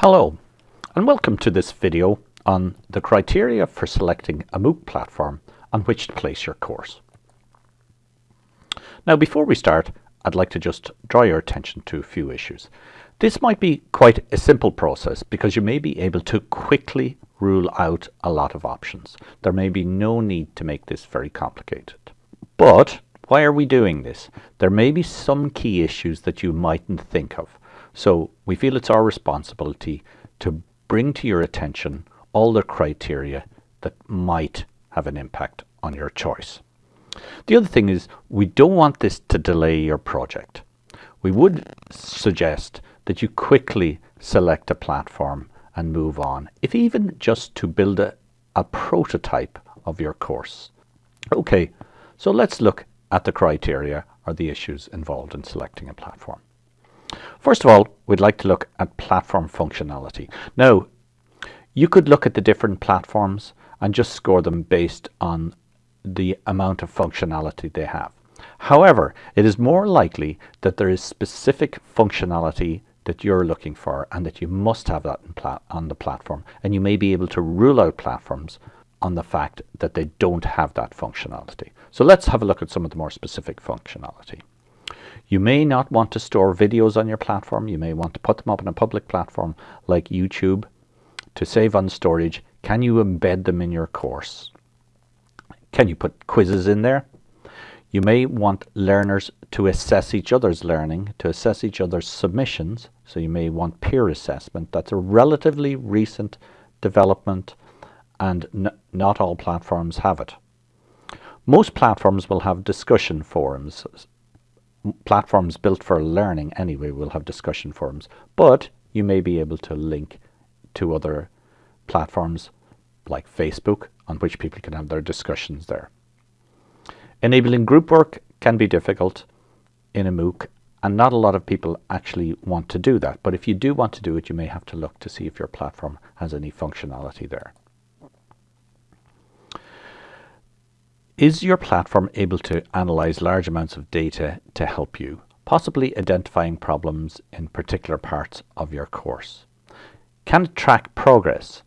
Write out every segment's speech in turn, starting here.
Hello and welcome to this video on the criteria for selecting a MOOC platform on which to place your course. Now before we start I'd like to just draw your attention to a few issues. This might be quite a simple process because you may be able to quickly rule out a lot of options. There may be no need to make this very complicated. But why are we doing this? There may be some key issues that you mightn't think of. So we feel it's our responsibility to bring to your attention all the criteria that might have an impact on your choice. The other thing is we don't want this to delay your project. We would suggest that you quickly select a platform and move on, if even just to build a, a prototype of your course. Okay, so let's look at the criteria or the issues involved in selecting a platform. First of all, we'd like to look at platform functionality. Now, you could look at the different platforms and just score them based on the amount of functionality they have. However, it is more likely that there is specific functionality that you're looking for and that you must have that on the platform and you may be able to rule out platforms on the fact that they don't have that functionality. So let's have a look at some of the more specific functionality. You may not want to store videos on your platform. You may want to put them up on a public platform like YouTube to save on storage. Can you embed them in your course? Can you put quizzes in there? You may want learners to assess each other's learning, to assess each other's submissions. So you may want peer assessment. That's a relatively recent development and not all platforms have it. Most platforms will have discussion forums platforms built for learning anyway will have discussion forums, but you may be able to link to other platforms like Facebook on which people can have their discussions there. Enabling group work can be difficult in a MOOC and not a lot of people actually want to do that. But if you do want to do it, you may have to look to see if your platform has any functionality there. Is your platform able to analyze large amounts of data to help you, possibly identifying problems in particular parts of your course? Can it track progress?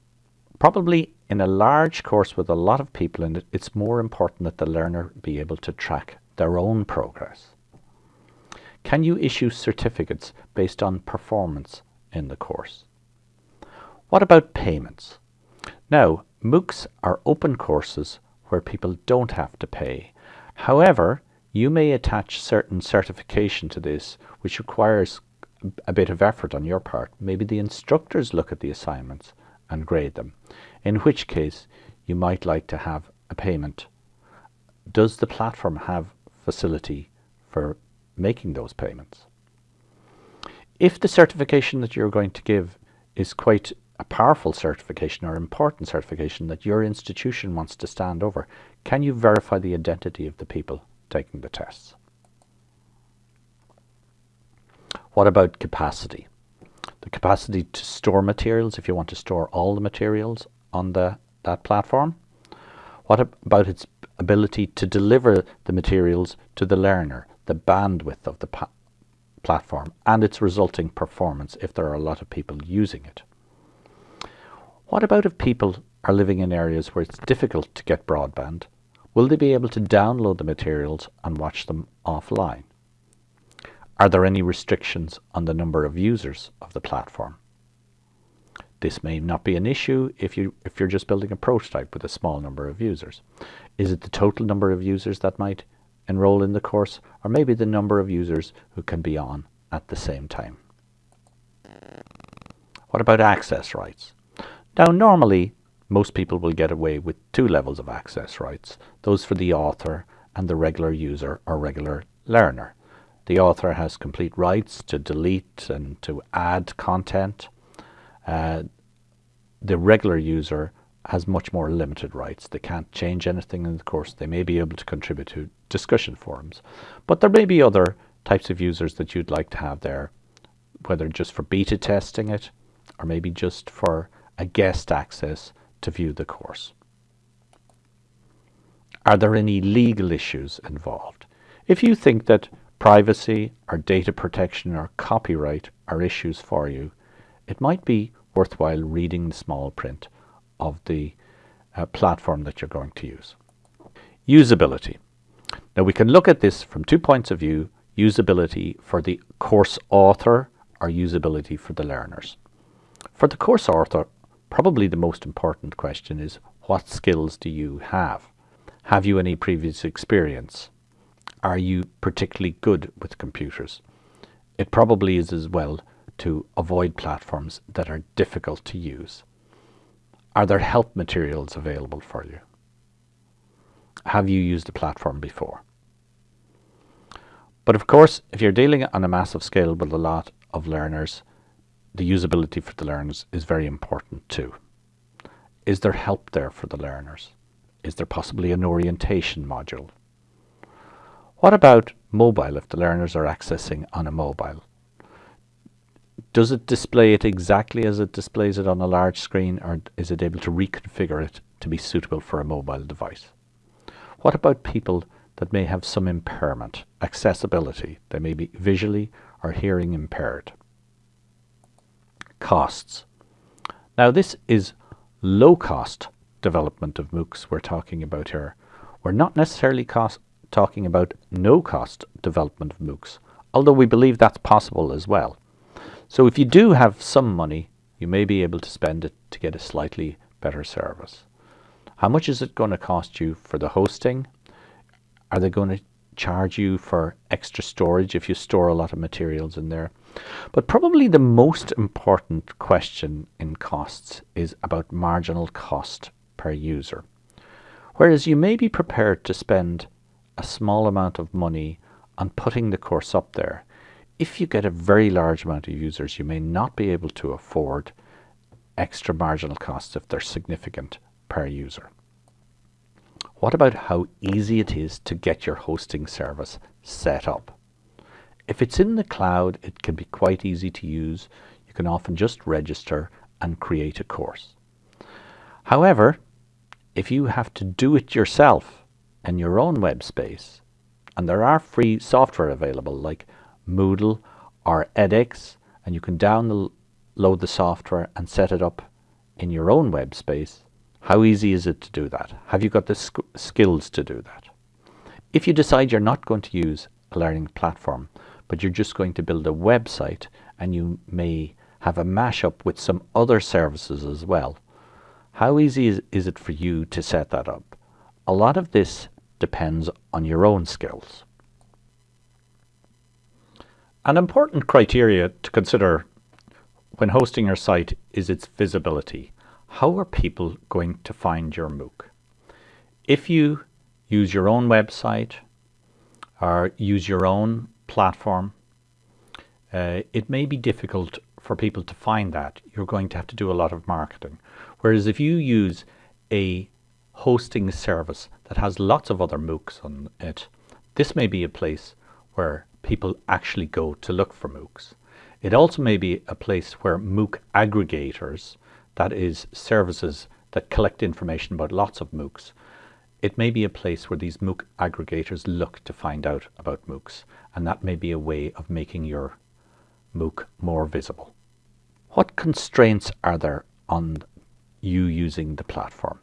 Probably in a large course with a lot of people in it, it's more important that the learner be able to track their own progress. Can you issue certificates based on performance in the course? What about payments? Now, MOOCs are open courses where people don't have to pay. However, you may attach certain certification to this which requires a bit of effort on your part. Maybe the instructors look at the assignments and grade them, in which case you might like to have a payment. Does the platform have facility for making those payments? If the certification that you're going to give is quite a powerful certification or important certification that your institution wants to stand over, can you verify the identity of the people taking the tests? What about capacity? The capacity to store materials if you want to store all the materials on the, that platform. What about its ability to deliver the materials to the learner, the bandwidth of the platform and its resulting performance if there are a lot of people using it. What about if people are living in areas where it's difficult to get broadband? Will they be able to download the materials and watch them offline? Are there any restrictions on the number of users of the platform? This may not be an issue if, you, if you're just building a prototype with a small number of users. Is it the total number of users that might enroll in the course or maybe the number of users who can be on at the same time? What about access rights? Now normally most people will get away with two levels of access rights, those for the author and the regular user or regular learner. The author has complete rights to delete and to add content. Uh, the regular user has much more limited rights. They can't change anything in the course. They may be able to contribute to discussion forums. But there may be other types of users that you'd like to have there, whether just for beta testing it or maybe just for a guest access to view the course. Are there any legal issues involved? If you think that privacy or data protection or copyright are issues for you, it might be worthwhile reading the small print of the uh, platform that you're going to use. Usability. Now we can look at this from two points of view, usability for the course author or usability for the learners. For the course author, probably the most important question is what skills do you have? Have you any previous experience? Are you particularly good with computers? It probably is as well to avoid platforms that are difficult to use. Are there help materials available for you? Have you used a platform before? But of course, if you're dealing on a massive scale with a lot of learners, the usability for the learners is very important too. Is there help there for the learners? Is there possibly an orientation module? What about mobile if the learners are accessing on a mobile? Does it display it exactly as it displays it on a large screen or is it able to reconfigure it to be suitable for a mobile device? What about people that may have some impairment, accessibility? They may be visually or hearing impaired. Costs. Now this is low cost development of MOOCs we're talking about here. We're not necessarily cost, talking about no cost development of MOOCs, although we believe that's possible as well. So if you do have some money, you may be able to spend it to get a slightly better service. How much is it going to cost you for the hosting? Are they going to charge you for extra storage if you store a lot of materials in there? But probably the most important question in costs is about marginal cost per user. Whereas you may be prepared to spend a small amount of money on putting the course up there if you get a very large amount of users, you may not be able to afford extra marginal costs if they're significant per user. What about how easy it is to get your hosting service set up? If it's in the cloud, it can be quite easy to use. You can often just register and create a course. However, if you have to do it yourself in your own web space, and there are free software available like Moodle or edX and you can download the software and set it up in your own web space. How easy is it to do that? Have you got the skills to do that? If you decide you're not going to use a learning platform, but you're just going to build a website and you may have a mashup with some other services as well, how easy is, is it for you to set that up? A lot of this depends on your own skills. An important criteria to consider when hosting your site is its visibility. How are people going to find your MOOC? If you use your own website or use your own platform, uh, it may be difficult for people to find that. You're going to have to do a lot of marketing. Whereas if you use a hosting service that has lots of other MOOCs on it, this may be a place where people actually go to look for MOOCs. It also may be a place where MOOC aggregators, that is services that collect information about lots of MOOCs, it may be a place where these MOOC aggregators look to find out about MOOCs, and that may be a way of making your MOOC more visible. What constraints are there on you using the platform?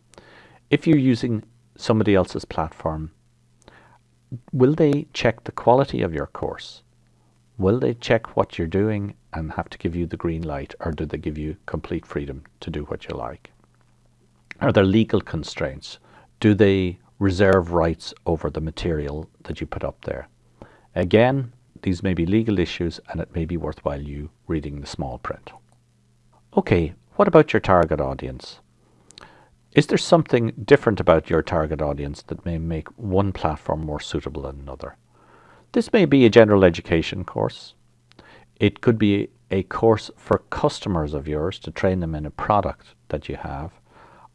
If you're using somebody else's platform, will they check the quality of your course? Will they check what you're doing and have to give you the green light or do they give you complete freedom to do what you like? Are there legal constraints? Do they reserve rights over the material that you put up there? Again, these may be legal issues and it may be worthwhile you reading the small print. Okay, what about your target audience? Is there something different about your target audience that may make one platform more suitable than another? This may be a general education course. It could be a course for customers of yours to train them in a product that you have,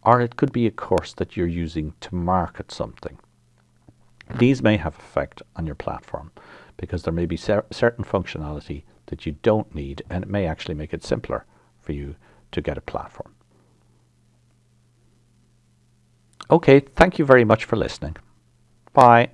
or it could be a course that you're using to market something. These may have effect on your platform because there may be cer certain functionality that you don't need and it may actually make it simpler for you to get a platform. Okay, thank you very much for listening. Bye.